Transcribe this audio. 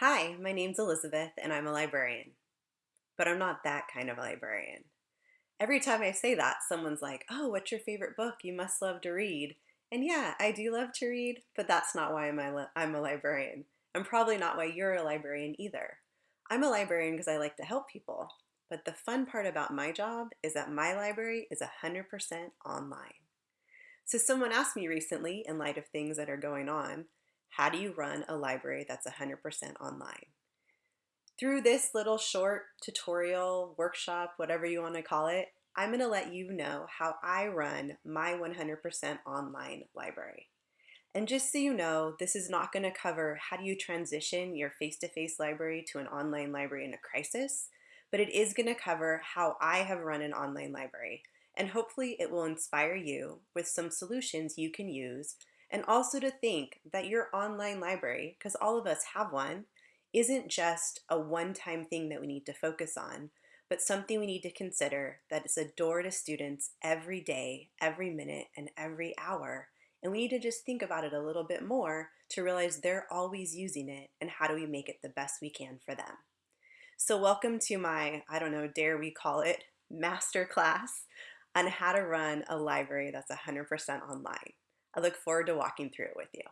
Hi, my name's Elizabeth and I'm a librarian. But I'm not that kind of a librarian. Every time I say that, someone's like, oh, what's your favorite book? You must love to read. And yeah, I do love to read, but that's not why I'm a, I'm a librarian. And probably not why you're a librarian either. I'm a librarian because I like to help people. But the fun part about my job is that my library is 100% online. So someone asked me recently, in light of things that are going on, how do you run a library that's 100% online? Through this little short tutorial, workshop, whatever you want to call it, I'm going to let you know how I run my 100% online library. And just so you know, this is not going to cover how do you transition your face-to-face -face library to an online library in a crisis, but it is going to cover how I have run an online library. And hopefully it will inspire you with some solutions you can use and also to think that your online library, because all of us have one, isn't just a one-time thing that we need to focus on, but something we need to consider that it's a door to students every day, every minute, and every hour. And we need to just think about it a little bit more to realize they're always using it and how do we make it the best we can for them. So welcome to my, I don't know, dare we call it, master class on how to run a library that's 100% online. I look forward to walking through it with you.